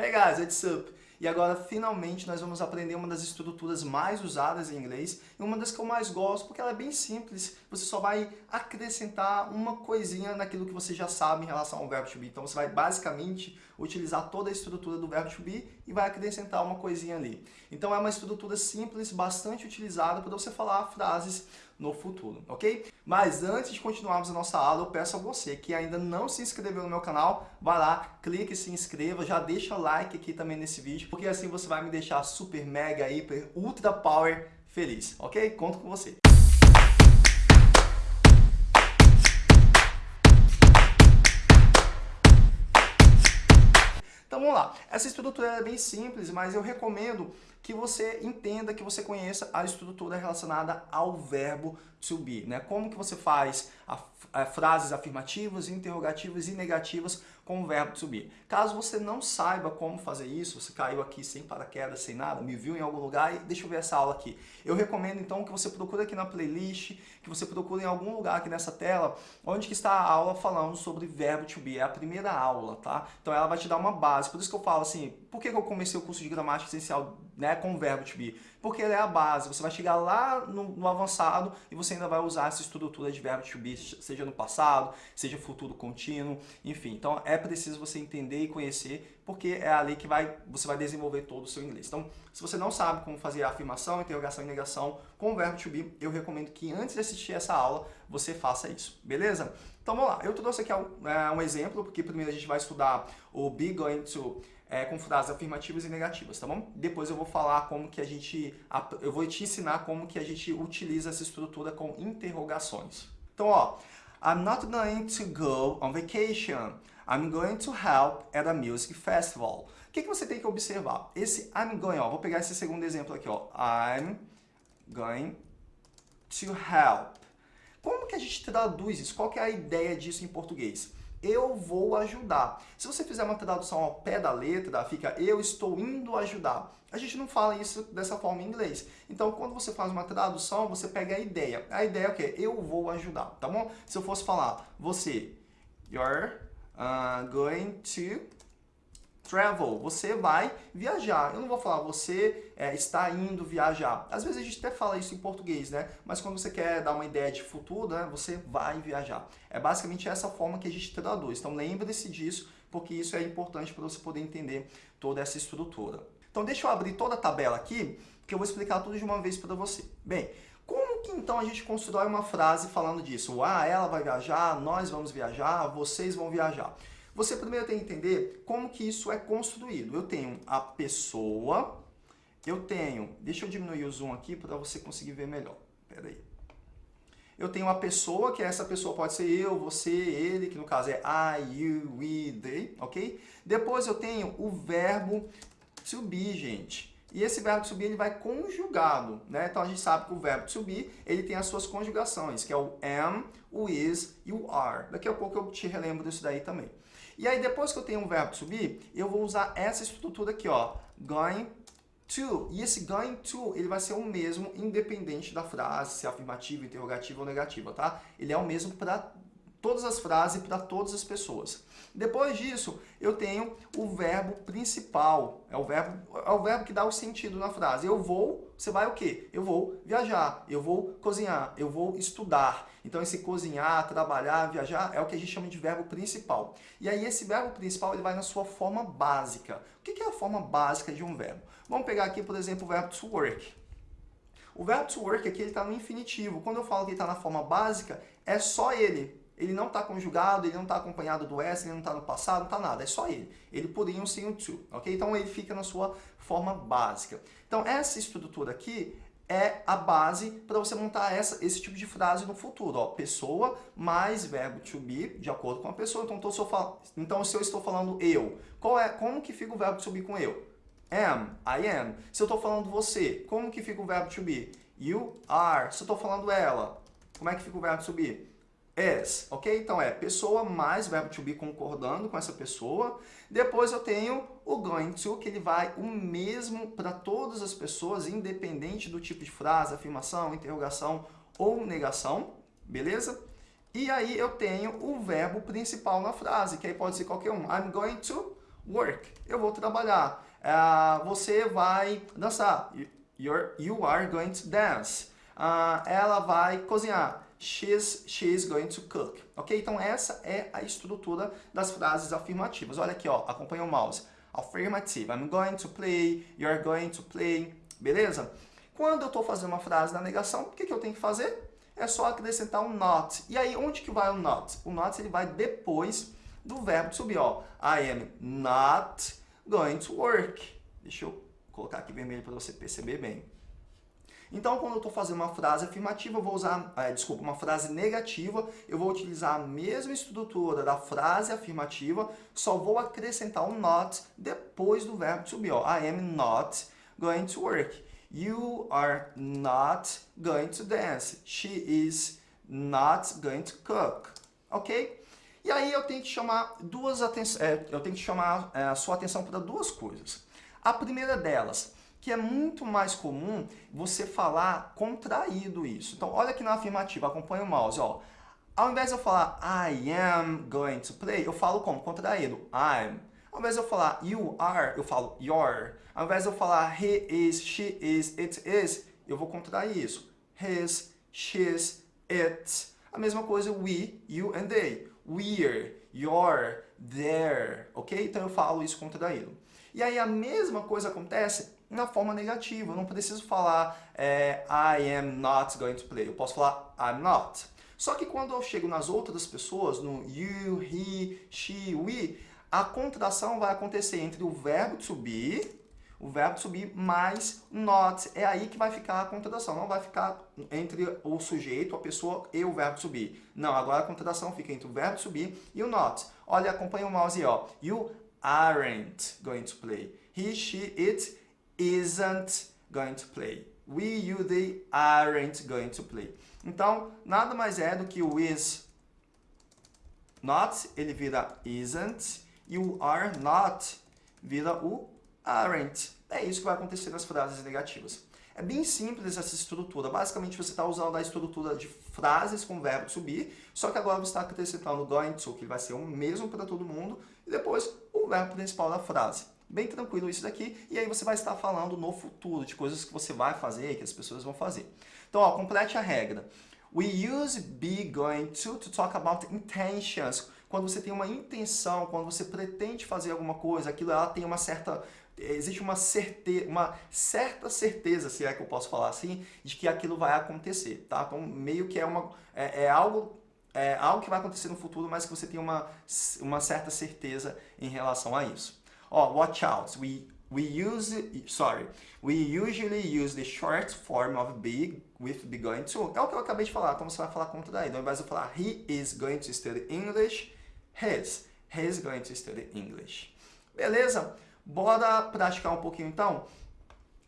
Hey guys, what's up? E agora, finalmente, nós vamos aprender uma das estruturas mais usadas em inglês e uma das que eu mais gosto, porque ela é bem simples. Você só vai acrescentar uma coisinha naquilo que você já sabe em relação ao verbo to be. Então, você vai basicamente utilizar toda a estrutura do verbo to be e vai acrescentar uma coisinha ali. Então, é uma estrutura simples, bastante utilizada para você falar frases no futuro, ok? Mas antes de continuarmos a nossa aula, eu peço a você que ainda não se inscreveu no meu canal, vai lá, clique e se inscreva, já deixa like aqui também nesse vídeo, porque assim você vai me deixar super, mega, hiper, ultra power feliz, ok? Conto com você. Então vamos lá. Essa estrutura é bem simples, mas eu recomendo que você entenda, que você conheça a estrutura relacionada ao verbo to be. Né? Como que você faz a, a, frases afirmativas, interrogativas e negativas com o verbo to be. Caso você não saiba como fazer isso, você caiu aqui sem paraquedas, sem nada, me viu em algum lugar e deixa eu ver essa aula aqui. Eu recomendo então que você procure aqui na playlist, que você procure em algum lugar aqui nessa tela, onde que está a aula falando sobre verbo to be. É a primeira aula, tá? Então ela vai te dar uma base. Por isso que eu falo assim, por que eu comecei o curso de gramática essencial né, com o verbo to be? Porque ele é a base. Você vai chegar lá no, no avançado e você ainda vai usar essa estrutura de verbo to be, seja no passado, seja futuro contínuo, enfim. Então é preciso você entender e conhecer, porque é ali que vai, você vai desenvolver todo o seu inglês. Então, se você não sabe como fazer a afirmação, interrogação e negação com o verbo to be, eu recomendo que antes de assistir essa aula, você faça isso, beleza? Então vamos lá, eu trouxe aqui um, é, um exemplo, porque primeiro a gente vai estudar o be going to é, com frases afirmativas e negativas, tá bom? Depois eu vou falar como que a gente, eu vou te ensinar como que a gente utiliza essa estrutura com interrogações. Então, ó, I'm not going to go on vacation. I'm going to help at a music festival. O que, que você tem que observar? Esse I'm going, ó, vou pegar esse segundo exemplo aqui, ó. I'm going to help. Como que a gente traduz isso? Qual que é a ideia disso em português? Eu vou ajudar. Se você fizer uma tradução ao pé da letra, fica eu estou indo ajudar. A gente não fala isso dessa forma em inglês. Então, quando você faz uma tradução, você pega a ideia. A ideia é o quê? Eu vou ajudar, tá bom? Se eu fosse falar, você, you're uh, going to travel, você vai viajar. Eu não vou falar você é, está indo viajar. Às vezes a gente até fala isso em português, né? Mas quando você quer dar uma ideia de futuro, né, você vai viajar. É basicamente essa forma que a gente traduz. Então lembre-se disso, porque isso é importante para você poder entender toda essa estrutura. Então deixa eu abrir toda a tabela aqui, que eu vou explicar tudo de uma vez para você. Bem, como que então a gente constrói uma frase falando disso? Ah, ela vai viajar, nós vamos viajar, vocês vão viajar. Você primeiro tem que entender como que isso é construído. Eu tenho a pessoa, eu tenho... Deixa eu diminuir o zoom aqui para você conseguir ver melhor. Espera aí. Eu tenho a pessoa, que essa pessoa pode ser eu, você, ele, que no caso é I, you, we, they, ok? Depois eu tenho o verbo to be, gente. E esse verbo to be ele vai conjugado, né? Então a gente sabe que o verbo to be ele tem as suas conjugações, que é o am, o is e o are. Daqui a pouco eu te relembro disso daí também. E aí, depois que eu tenho um verbo to be, eu vou usar essa estrutura aqui, ó. Going to. E esse going to, ele vai ser o mesmo independente da frase, se é afirmativa, interrogativa ou negativa, tá? Ele é o mesmo para todas as frases para todas as pessoas. Depois disso, eu tenho o verbo principal. É o verbo, é o verbo que dá o sentido na frase. Eu vou, você vai o quê? Eu vou viajar, eu vou cozinhar, eu vou estudar. Então, esse cozinhar, trabalhar, viajar é o que a gente chama de verbo principal. E aí, esse verbo principal ele vai na sua forma básica. O que é a forma básica de um verbo? Vamos pegar aqui, por exemplo, o verbo to work. O verbo to work aqui está no infinitivo. Quando eu falo que ele está na forma básica, é só ele ele não está conjugado, ele não está acompanhado do S, ele não está no passado, não está nada, é só ele. Ele poderia sem o to, ok? Então ele fica na sua forma básica. Então essa estrutura aqui é a base para você montar essa, esse tipo de frase no futuro. Ó, pessoa mais verbo to be, de acordo com a pessoa. Então, tô, só então se eu estou falando eu, qual é, como que fica o verbo to be com eu? Am, I am. Se eu estou falando você, como que fica o verbo to be? You are. Se eu estou falando ela, como é que fica o verbo to be? Is, ok? Então é pessoa mais verbo to be concordando com essa pessoa. Depois eu tenho o going to, que ele vai o mesmo para todas as pessoas, independente do tipo de frase, afirmação, interrogação ou negação, beleza? E aí eu tenho o verbo principal na frase, que aí pode ser qualquer um. I'm going to work. Eu vou trabalhar. Uh, você vai dançar. You're, you are going to dance. Uh, ela vai cozinhar. She's, she's going to cook. Ok? Então essa é a estrutura das frases afirmativas. Olha aqui, ó, acompanha o mouse. Affirmative. I'm going to play. You're going to play. Beleza? Quando eu estou fazendo uma frase na negação, o que, que eu tenho que fazer? É só acrescentar um not. E aí, onde que vai o not? O not ele vai depois do verbo subir. Ó. I am not going to work. Deixa eu colocar aqui vermelho para você perceber bem. Então, quando eu estou fazendo uma frase afirmativa, eu vou usar, é, desculpa, uma frase negativa, eu vou utilizar a mesma estrutura da frase afirmativa, só vou acrescentar um not depois do verbo to be. Ó. I am not going to work. You are not going to dance. She is not going to cook. Ok? E aí eu tenho que chamar duas atenções, é, eu tenho que chamar é, a sua atenção para duas coisas. A primeira delas, que é muito mais comum você falar contraído isso. Então, olha aqui na afirmativa, acompanha o mouse, ó. Ao invés de eu falar I am going to play, eu falo como? Contraído. I'm. Ao invés de eu falar you are, eu falo your. Ao invés de eu falar he is, she is, it is, eu vou contrair isso. His, she's, it. A mesma coisa we, you and they. We're, your, their. Ok? Então eu falo isso contraído. E aí a mesma coisa acontece na forma negativa. Eu não preciso falar é, I am not going to play. Eu posso falar I'm not. Só que quando eu chego nas outras pessoas, no you, he, she, we, a contração vai acontecer entre o verbo to be, o verbo to be mais not. É aí que vai ficar a contração. Não vai ficar entre o sujeito, a pessoa e o verbo to be. Não, agora a contração fica entre o verbo to be e o not. Olha, acompanha o mouse aí, ó. You aren't going to play. He, she, it isn't going to play. We, you, they aren't going to play. Então, nada mais é do que o is not, ele vira isn't, e o are not vira o aren't. É isso que vai acontecer nas frases negativas. É bem simples essa estrutura. Basicamente, você está usando a estrutura de frases com verbo subir, só que agora você está acrescentando going to, que vai ser o mesmo para todo mundo, e depois o verbo principal da frase. Bem tranquilo isso daqui, e aí você vai estar falando no futuro, de coisas que você vai fazer, que as pessoas vão fazer. Então, ó, complete a regra. We use be going to to talk about intentions. Quando você tem uma intenção, quando você pretende fazer alguma coisa, aquilo ela tem uma certa existe uma, certe, uma certa certeza, se é que eu posso falar assim, de que aquilo vai acontecer, tá? Então, meio que é, uma, é, é algo é algo que vai acontecer no futuro, mas que você tem uma, uma certa certeza em relação a isso. Ó, watch out. We, we use, sorry, we usually use the short form of be with be going to. É o que eu acabei de falar, então você vai falar contra daí. Então, ao invés de falar he is going to study English, his. He is going to study English. Beleza? Bora praticar um pouquinho então?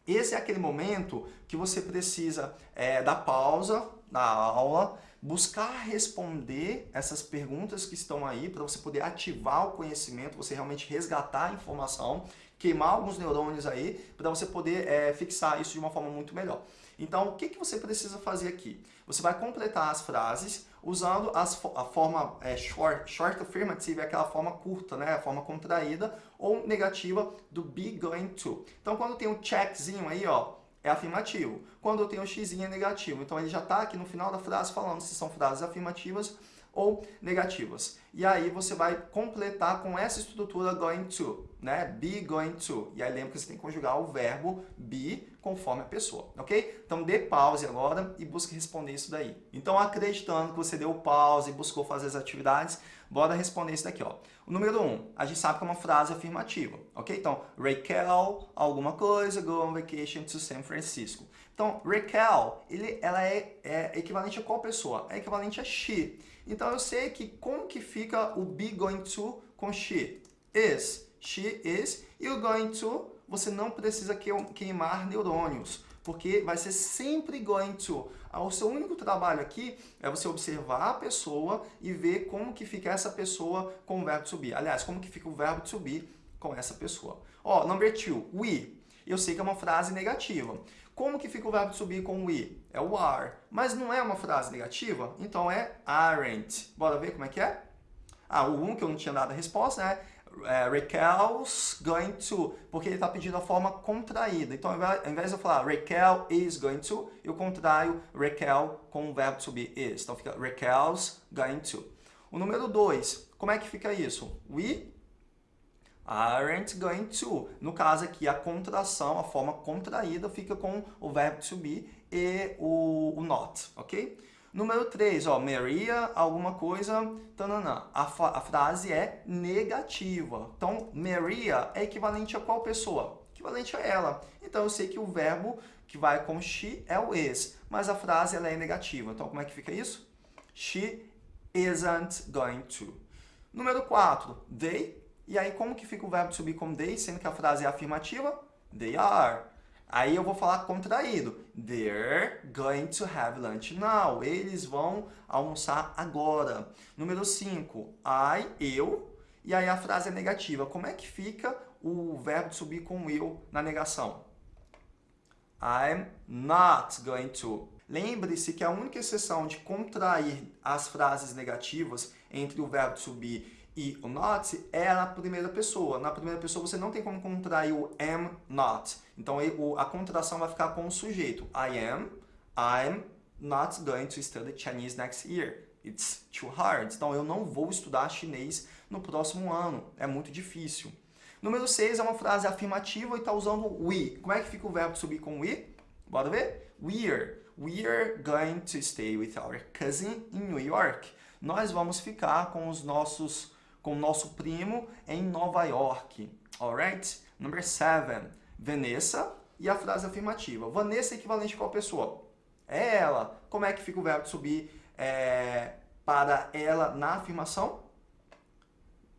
Esse é aquele momento que você precisa é, dar pausa na aula, buscar responder essas perguntas que estão aí para você poder ativar o conhecimento, você realmente resgatar a informação, queimar alguns neurônios aí para você poder é, fixar isso de uma forma muito melhor. Então, o que, que você precisa fazer aqui? Você vai completar as frases usando as, a forma é, short, short affirmative, aquela forma curta, né? a forma contraída, ou negativa do be going to. Então, quando tem um checkzinho aí, ó, é afirmativo. Quando eu tenho um x é negativo. Então, ele já está aqui no final da frase falando se são frases afirmativas ou negativas. E aí você vai completar com essa estrutura going to, né? Be going to. E aí lembra que você tem que conjugar o verbo be conforme a pessoa, ok? Então dê pause agora e busque responder isso daí. Então acreditando que você deu pause e buscou fazer as atividades, bora responder isso daqui, ó. O número 1, um, a gente sabe que é uma frase afirmativa, ok? Então, Raquel, alguma coisa, go on vacation to San Francisco. Então, Raquel, ele, ela é, é equivalente a qual pessoa? É equivalente a she. Então eu sei que como que fica o be going to com she? Is. She is. E o going to, você não precisa queimar neurônios, porque vai ser sempre going to. Ah, o seu único trabalho aqui é você observar a pessoa e ver como que fica essa pessoa com o verbo to be. Aliás, como que fica o verbo to be com essa pessoa. Ó, number two, we. Eu sei que é uma frase negativa. Como que fica o verbo to be com we? É o are. Mas não é uma frase negativa? Então é aren't. Bora ver como é que é? Ah, o 1 um, que eu não tinha dado a resposta, né? É, Raquel's going to, porque ele está pedindo a forma contraída. Então, ao invés de eu falar Raquel is going to, eu contraio Raquel com o verbo to be is. Então, fica Raquel's going to. O número 2, como é que fica isso? We aren't going to. No caso aqui, a contração, a forma contraída, fica com o verbo to be e o, o not, ok? Número 3, ó, Maria, alguma coisa, tananã. A, a frase é negativa. Então, Maria é equivalente a qual pessoa? Equivalente a ela. Então, eu sei que o verbo que vai com she é o is, mas a frase ela é negativa. Então, como é que fica isso? She isn't going to. Número 4, they. E aí, como que fica o verbo be com they, sendo que a frase é afirmativa? They are. Aí eu vou falar contraído. They're going to have lunch now. Eles vão almoçar agora. Número 5. I, eu. E aí a frase é negativa. Como é que fica o verbo subir com eu na negação? I'm not going to. Lembre-se que a única exceção de contrair as frases negativas entre o verbo subir e o not é na primeira pessoa. Na primeira pessoa você não tem como contrair o am not. Então a contração vai ficar com o sujeito. I am, I'm not going to study Chinese next year. It's too hard. Então eu não vou estudar chinês no próximo ano. É muito difícil. Número 6 é uma frase afirmativa e está usando we. Como é que fica o verbo subir com we? Bora ver? We're. We're going to stay with our cousin in New York. Nós vamos ficar com os nossos com nosso primo em Nova York. Alright? Number seven. Vanessa e a frase afirmativa. Vanessa é equivalente a qual pessoa? É ela. Como é que fica o verbo subir é, para ela na afirmação?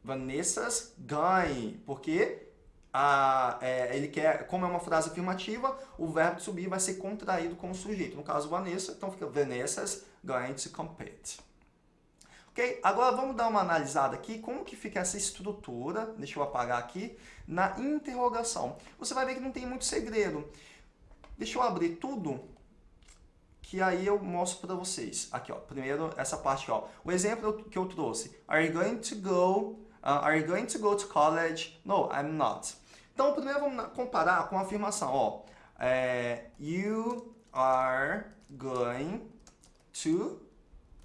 Vanessa's ganhe. Porque a, é, ele quer, como é uma frase afirmativa, o verbo subir vai ser contraído com o sujeito. No caso, Vanessa, então fica Vanessa's going to compete. Ok? Agora vamos dar uma analisada aqui, como que fica essa estrutura, deixa eu apagar aqui, na interrogação. Você vai ver que não tem muito segredo. Deixa eu abrir tudo, que aí eu mostro para vocês. Aqui, ó, primeiro essa parte, ó. O exemplo que eu trouxe. Are you going to go, uh, are you going to go to college? No, I'm not. Então, primeiro vamos comparar com a afirmação, ó. É, you are going to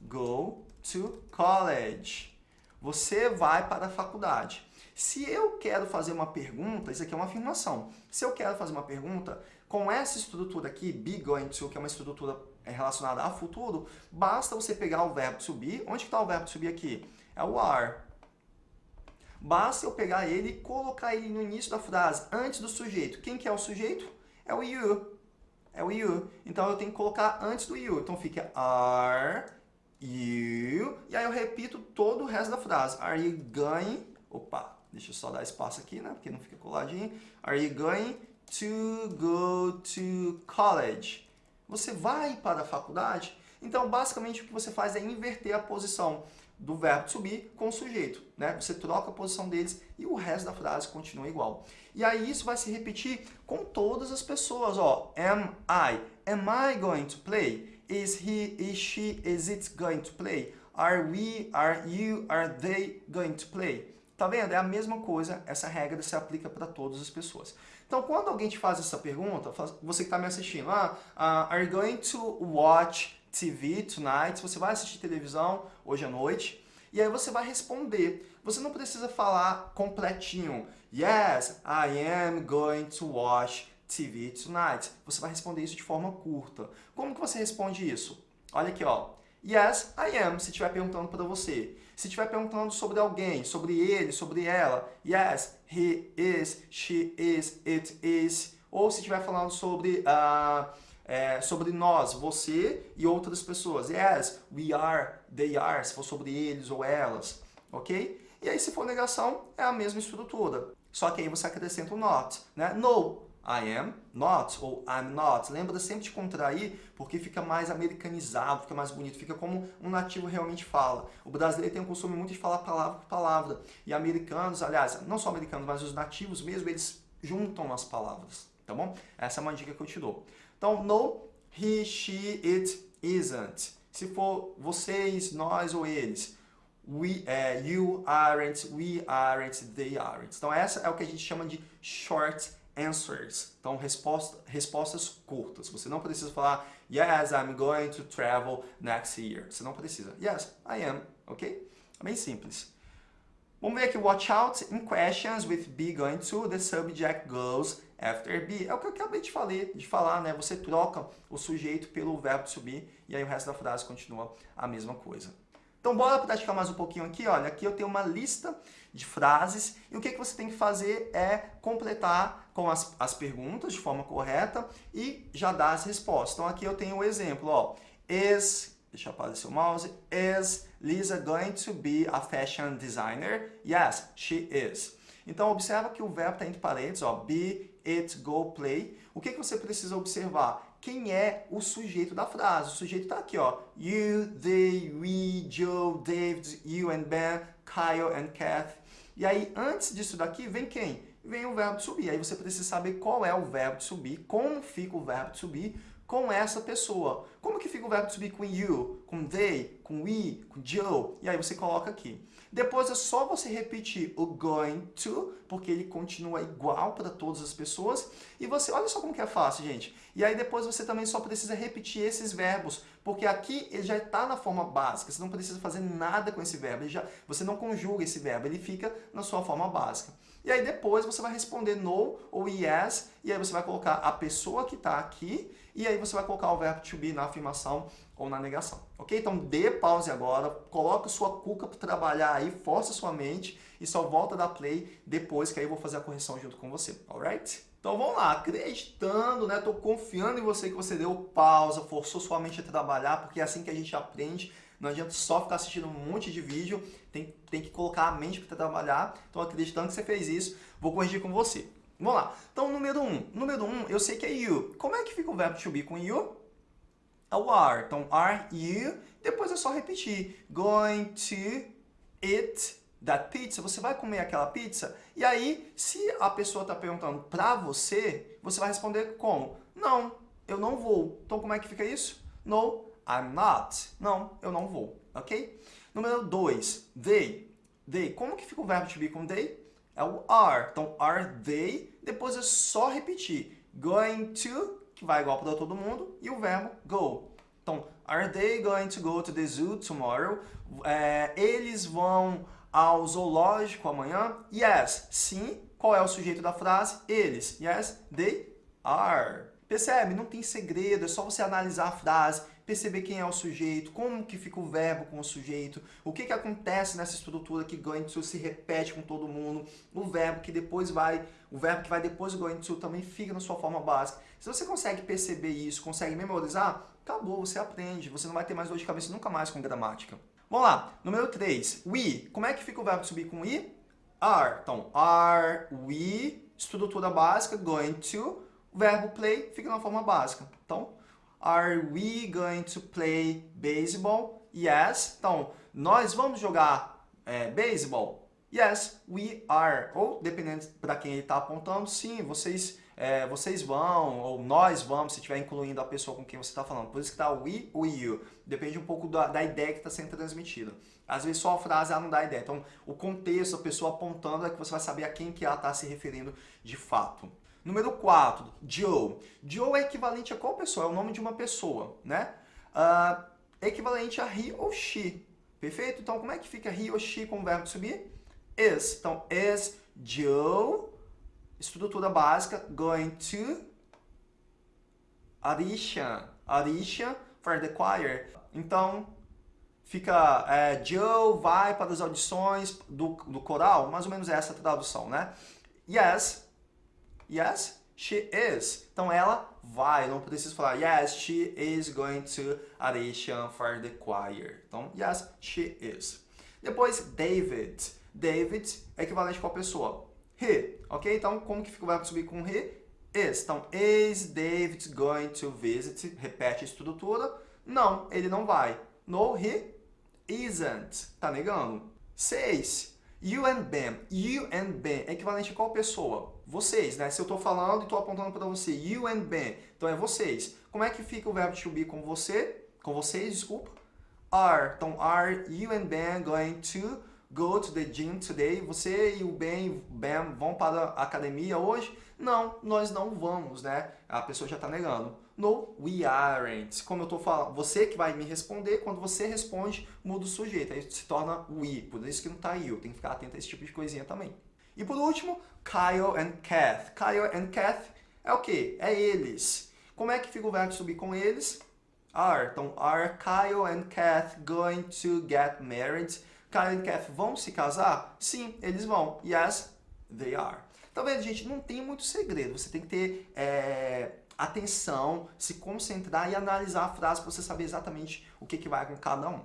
go to college. Você vai para a faculdade. Se eu quero fazer uma pergunta, isso aqui é uma afirmação. Se eu quero fazer uma pergunta, com essa estrutura aqui, be going to, que é uma estrutura é, relacionada a futuro, basta você pegar o verbo be. Onde está o verbo be aqui? É o are. Basta eu pegar ele e colocar ele no início da frase, antes do sujeito. Quem que é o sujeito? É o you. É o you. Então eu tenho que colocar antes do you. Então fica are you. E aí eu repito todo o resto da frase. Are you going... Opa, deixa eu só dar espaço aqui, né? Porque não fica coladinho. Are you going to go to college? Você vai para a faculdade? Então, basicamente, o que você faz é inverter a posição do verbo subir com o sujeito. Né? Você troca a posição deles e o resto da frase continua igual. E aí isso vai se repetir com todas as pessoas. Ó, am I? Am I going to play? Is he, is she, is it going to play? Are we, are you, are they going to play? Tá vendo? É a mesma coisa, essa regra se aplica para todas as pessoas. Então, quando alguém te faz essa pergunta, você que está me assistindo, ah, uh, are you going to watch TV tonight? Você vai assistir televisão hoje à noite? E aí você vai responder. Você não precisa falar completinho. Yes, I am going to watch TV tonight. Você vai responder isso de forma curta. Como que você responde isso? Olha aqui, ó. Yes, I am, se estiver perguntando para você. Se estiver perguntando sobre alguém, sobre ele, sobre ela, yes, he is, she is, it is. Ou se estiver falando sobre, uh, é, sobre nós, você e outras pessoas. Yes, we are, they are, se for sobre eles ou elas, ok? E aí, se for negação, é a mesma estrutura. Só que aí você acrescenta o not, né? No, I am not ou I'm not. Lembra sempre de contrair porque fica mais americanizado, fica mais bonito, fica como um nativo realmente fala. O brasileiro tem o costume muito de falar palavra por palavra. E americanos, aliás, não só americanos, mas os nativos mesmo, eles juntam as palavras, tá bom? Essa é uma dica que eu te dou. Então, no, he, she, it, isn't. Se for vocês, nós ou eles. we, é, you aren't, we aren't, they aren't. Então essa é o que a gente chama de short answers. Então resposta, respostas curtas. Você não precisa falar yes, I'm going to travel next year. Você não precisa. Yes, I am. Ok? É bem simples. Vamos ver aqui, watch out in questions with be going to, the subject goes after be. É o que eu acabei de, de falar, né? Você troca o sujeito pelo verbo to be e aí o resto da frase continua a mesma coisa. Então, bora praticar mais um pouquinho aqui. Olha, aqui eu tenho uma lista de frases e o que, que você tem que fazer é completar com as, as perguntas de forma correta e já dar as respostas. Então, aqui eu tenho o um exemplo, ó. Is, deixa eu aparecer o mouse, is Lisa going to be a fashion designer? Yes, she is. Então, observa que o verbo está entre parênteses, ó, be, it, go, play. O que, que você precisa observar? quem é o sujeito da frase. O sujeito está aqui, ó. You, they, we, Joe, David, you and Ben, Kyle and Kath. E aí, antes disso daqui, vem quem? Vem o verbo de subir. Aí você precisa saber qual é o verbo de subir, como fica o verbo de subir com essa pessoa. Como que fica o verbo to be com you, com they, com we, com Joe? E aí você coloca aqui. Depois é só você repetir o going to, porque ele continua igual para todas as pessoas. E você, olha só como que é fácil, gente. E aí depois você também só precisa repetir esses verbos, porque aqui ele já está na forma básica. Você não precisa fazer nada com esse verbo. Já, você não conjuga esse verbo, ele fica na sua forma básica. E aí depois você vai responder no ou yes, e aí você vai colocar a pessoa que está aqui, e aí você vai colocar o verbo to be na afirmação ou na negação. Ok? Então dê pause agora, coloque sua cuca para trabalhar aí, força sua mente e só volta da play depois que aí eu vou fazer a correção junto com você. Alright? Então vamos lá, acreditando, né? Tô confiando em você que você deu pausa, forçou sua mente a trabalhar, porque é assim que a gente aprende. Não adianta só ficar assistindo um monte de vídeo, tem, tem que colocar a mente para trabalhar. Então, acreditando que você fez isso, vou corrigir com você. Vamos lá. Então, número 1. Um. Número 1, um, eu sei que é you. Como é que fica o verbo to be com you? O are. Então, are you. Depois é só repetir. Going to eat that pizza. Você vai comer aquela pizza? E aí, se a pessoa está perguntando para você, você vai responder como? Não, eu não vou. Então, como é que fica isso? No, I'm not. Não, eu não vou, ok? Número 2, they. They. Como que fica o verbo to be com they? É o are. Então, are they. Depois é só repetir. Going to, que vai igual para todo mundo, e o verbo go. Então, are they going to go to the zoo tomorrow? É, eles vão ao zoológico amanhã? Yes. Sim. Qual é o sujeito da frase? Eles. Yes, they are. Percebe? Não tem segredo, é só você analisar a frase, perceber quem é o sujeito, como que fica o verbo com o sujeito, o que, que acontece nessa estrutura que going to se repete com todo mundo, o verbo que depois vai, o verbo que vai depois do going to também fica na sua forma básica. Se você consegue perceber isso, consegue memorizar, acabou, você aprende, você não vai ter mais dor de cabeça nunca mais com gramática. Vamos lá, número 3, we. Como é que fica o verbo subir com we? Are. Então, are we, estrutura básica, going to, o verbo play fica na forma básica. Então, are we going to play baseball? Yes. Então, nós vamos jogar é, baseball? Yes, we are. Ou, dependendo para quem ele está apontando, sim, vocês, é, vocês vão, ou nós vamos, se estiver incluindo a pessoa com quem você está falando. Por isso que está we ou you. Depende um pouco da, da ideia que está sendo transmitida. Às vezes só a frase ela não dá ideia. Então, o contexto, a pessoa apontando, é que você vai saber a quem que ela está se referindo de fato. Número 4, Joe. Joe é equivalente a qual pessoa? É o nome de uma pessoa, né? Uh, é equivalente a he ou she. Perfeito? Então, como é que fica he ou she com o verbo subir? Is. Então, is Joe, estrutura básica, going to Arisha. Arisha for the choir. Então, fica é, Joe vai para as audições do, do coral, mais ou menos essa tradução, né? Yes, Yes, she is. Então ela vai, não preciso falar yes, she is going to audition for the choir. Então, yes, she is. Depois, David. David é equivalente a qual pessoa? He, ok? Então, como que fica o verbo subir com he? Is. Então, is David going to visit? Repete a estrutura. Não, ele não vai. No, he isn't. Tá negando? 6. You and Ben. You and Ben é equivalente a qual pessoa? Vocês, né? Se eu estou falando e estou apontando para você. You and Ben. Então é vocês. Como é que fica o verbo to be com você? Com vocês, desculpa. Are. Então, are you and Ben going to go to the gym today? Você e o Ben, ben vão para a academia hoje? Não, nós não vamos, né? A pessoa já está negando. No, we aren't. Como eu estou falando, você que vai me responder, quando você responde, muda o sujeito. Aí se torna we, por isso que não está you. Tem que ficar atento a esse tipo de coisinha também. E por último, Kyle and Kath. Kyle and Kath é o quê? É eles. Como é que fica o verbo subir com eles? Are. Então, are Kyle and Kath going to get married? Kyle e Kath vão se casar? Sim, eles vão. Yes, they are. Tá vendo, gente? Não tem muito segredo. Você tem que ter é, atenção, se concentrar e analisar a frase para você saber exatamente o que, que vai com cada um.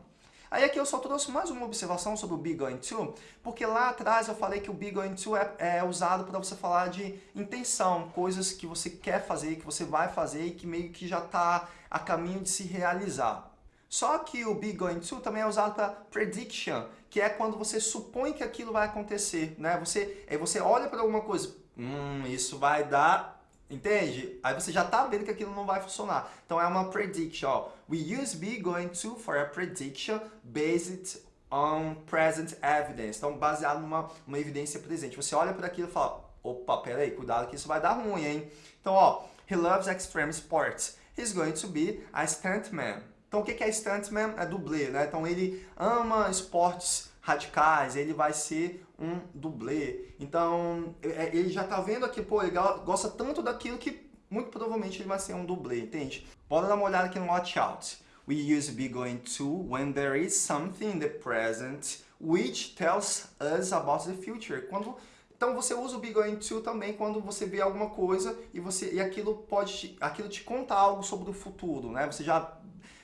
Aí aqui eu só trouxe mais uma observação sobre o be going to, porque lá atrás eu falei que o be going to é, é usado para você falar de intenção, coisas que você quer fazer, que você vai fazer e que meio que já está a caminho de se realizar. Só que o be going to também é usado para prediction, que é quando você supõe que aquilo vai acontecer, né? Você, aí você olha para alguma coisa, hum, isso vai dar Entende? Aí você já está vendo que aquilo não vai funcionar. Então é uma prediction. Ó. We use be going to for a prediction based on present evidence. Então baseado numa uma evidência presente. Você olha para aquilo e fala, opa, peraí, cuidado que isso vai dar ruim, hein? Então, ó, he loves extreme sports. He's going to be a stuntman. Então o que é stuntman? É dublê, né? Então ele ama esportes radicais, ele vai ser um dublê. Então, é, ele já tá vendo aqui, pô, ele gosta tanto daquilo que muito provavelmente ele vai ser um dublê, entende? Bora dar uma olhada aqui no watch out. We use be going to when there is something in the present which tells us about the future. Quando então você usa o be going to também quando você vê alguma coisa e você e aquilo pode aquilo te conta algo sobre o futuro, né? Você já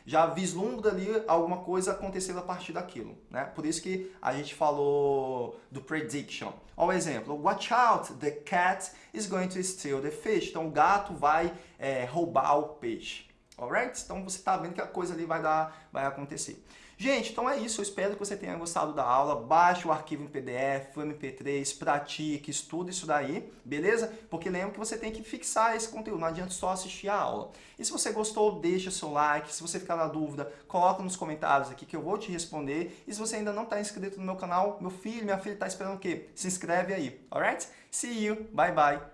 já vislumbra ali alguma coisa acontecendo a partir daquilo. Né? Por isso que a gente falou do prediction. Olha o exemplo. Watch out, the cat is going to steal the fish. Então o gato vai é, roubar o peixe. Alright? Então você está vendo que a coisa ali vai, dar, vai acontecer. Gente, então é isso. Eu espero que você tenha gostado da aula. Baixe o arquivo em PDF, MP3, pratique, estude isso daí, beleza? Porque lembra que você tem que fixar esse conteúdo, não adianta só assistir a aula. E se você gostou, deixa seu like. Se você ficar na dúvida, coloca nos comentários aqui que eu vou te responder. E se você ainda não está inscrito no meu canal, meu filho, minha filha está esperando o quê? Se inscreve aí, alright? See you, bye bye!